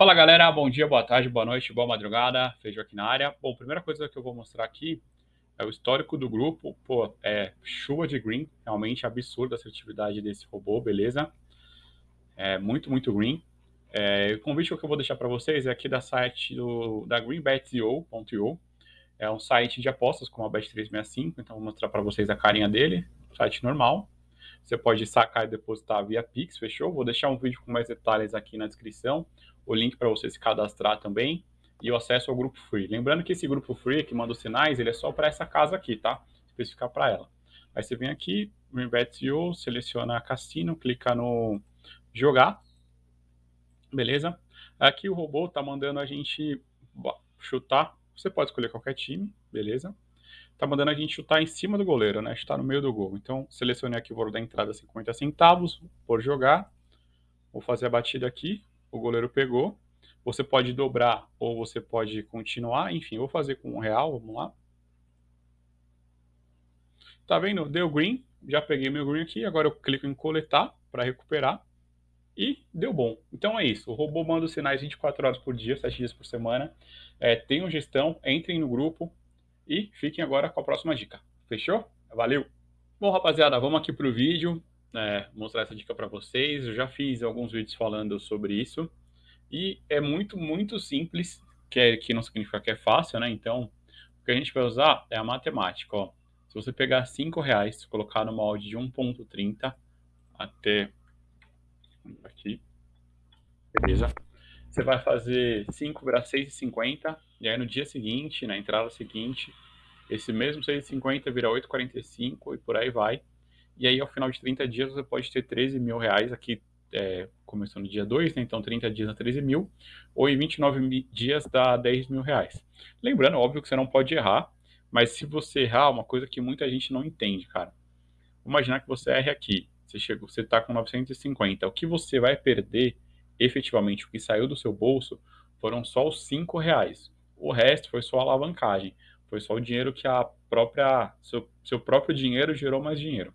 Fala galera, bom dia, boa tarde, boa noite, boa madrugada, Feijão aqui na área. Bom, primeira coisa que eu vou mostrar aqui é o histórico do grupo. Pô, é chuva de green, realmente absurda a assertividade desse robô, beleza? É muito, muito green. É, o convite que eu vou deixar para vocês é aqui da site do, da greenbet.io. É um site de apostas como a Bet365, então vou mostrar para vocês a carinha dele, site normal. Você pode sacar e depositar via Pix, fechou? Vou deixar um vídeo com mais detalhes aqui na descrição o link para você se cadastrar também e o acesso ao grupo free. Lembrando que esse grupo free que manda os sinais, ele é só para essa casa aqui, tá? Especificar para ela. Aí você vem aqui, Greenbet.io, seleciona Cassino, clica no jogar, beleza? Aqui o robô tá mandando a gente chutar, você pode escolher qualquer time, beleza? Tá mandando a gente chutar em cima do goleiro, né? Chutar no meio do gol. Então, selecionei aqui o valor da entrada 50 centavos por jogar. Vou fazer a batida aqui, o goleiro pegou. Você pode dobrar ou você pode continuar. Enfim, vou fazer com um real, vamos lá. Tá vendo? Deu green, já peguei meu green aqui, agora eu clico em coletar para recuperar e deu bom. Então é isso, o robô manda os sinais 24 horas por dia, 7 dias por semana. É, tenham gestão, entrem no grupo e fiquem agora com a próxima dica. Fechou? Valeu! Bom, rapaziada, vamos aqui para o vídeo é, mostrar essa dica para vocês. Eu já fiz alguns vídeos falando sobre isso. E é muito, muito simples, que, é, que não significa que é fácil, né? Então, o que a gente vai usar é a matemática, ó. Se você pegar 5 reais, colocar no molde de 1.30 até aqui, beleza? Você vai fazer 5 virar 6,50, e aí no dia seguinte, na entrada seguinte, esse mesmo 6,50 vira 8,45 e por aí vai. E aí, ao final de 30 dias, você pode ter 13 mil reais aqui, é, começando no dia 2, né? então 30 dias dá 13 mil, ou em 29 dias dá 10 mil reais. Lembrando, óbvio que você não pode errar, mas se você errar, uma coisa que muita gente não entende, cara. Vou imaginar que você erre aqui, você chegou, você está com 950, o que você vai perder, efetivamente, o que saiu do seu bolso, foram só os 5 reais. O resto foi só alavancagem, foi só o dinheiro que a própria, seu, seu próprio dinheiro gerou mais dinheiro.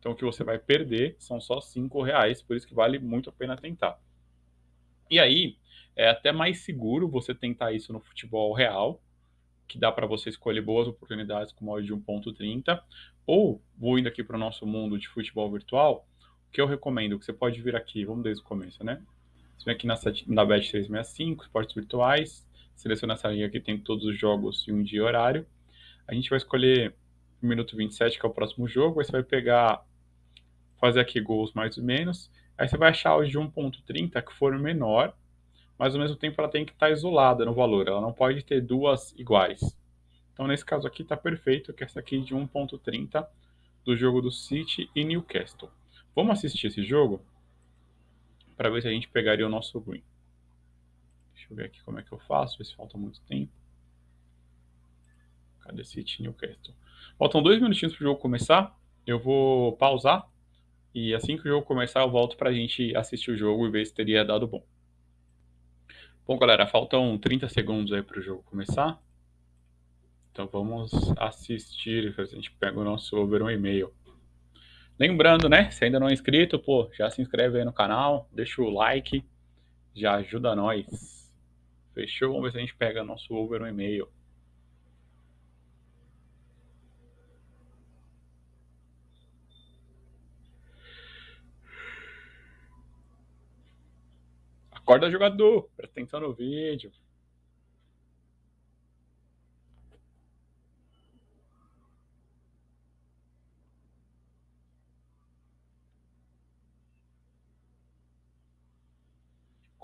Então o que você vai perder são só cinco reais, por isso que vale muito a pena tentar. E aí, é até mais seguro você tentar isso no futebol real, que dá para você escolher boas oportunidades com molde de 1.30, ou vou indo aqui para o nosso mundo de futebol virtual, o que eu recomendo, que você pode vir aqui, vamos desde o começo, né? Você vem aqui na, na Bet365, esportes virtuais, seleciona essa linha aqui, tem todos os jogos e um dia e horário. A gente vai escolher o minuto 27, que é o próximo jogo, aí você vai pegar fazer aqui gols mais ou menos. Aí você vai achar os de 1.30 que for menor, mas ao mesmo tempo ela tem que estar tá isolada no valor, ela não pode ter duas iguais. Então nesse caso aqui está perfeito, que é essa aqui de 1.30 do jogo do City e Newcastle. Vamos assistir esse jogo para ver se a gente pegaria o nosso green. Deixa eu ver aqui como é que eu faço, ver se falta muito tempo. Cadê City e Newcastle? Faltam dois minutinhos para o jogo começar. Eu vou pausar e assim que o jogo começar, eu volto para a gente assistir o jogo e ver se teria dado bom. Bom, galera, faltam 30 segundos aí para o jogo começar. Então vamos assistir, a gente pega o nosso over um e-mail. Lembrando, né, se ainda não é inscrito, pô, já se inscreve aí no canal, deixa o like, já ajuda nós. Fechou? Vamos ver se a gente pega nosso over um e-mail. Acorda jogador, presta atenção no vídeo.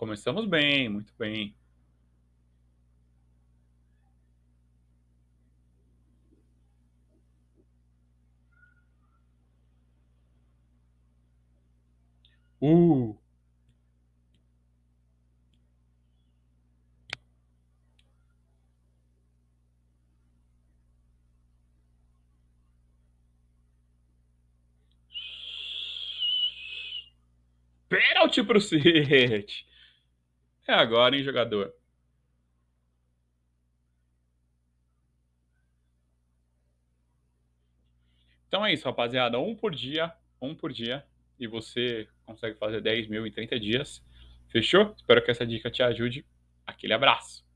Começamos bem, muito bem. Uh! Pênalti pro City. É agora, hein, jogador? Então é isso, rapaziada. Um por dia, um por dia. E você consegue fazer 10 mil em 30 dias. Fechou? Espero que essa dica te ajude. Aquele abraço!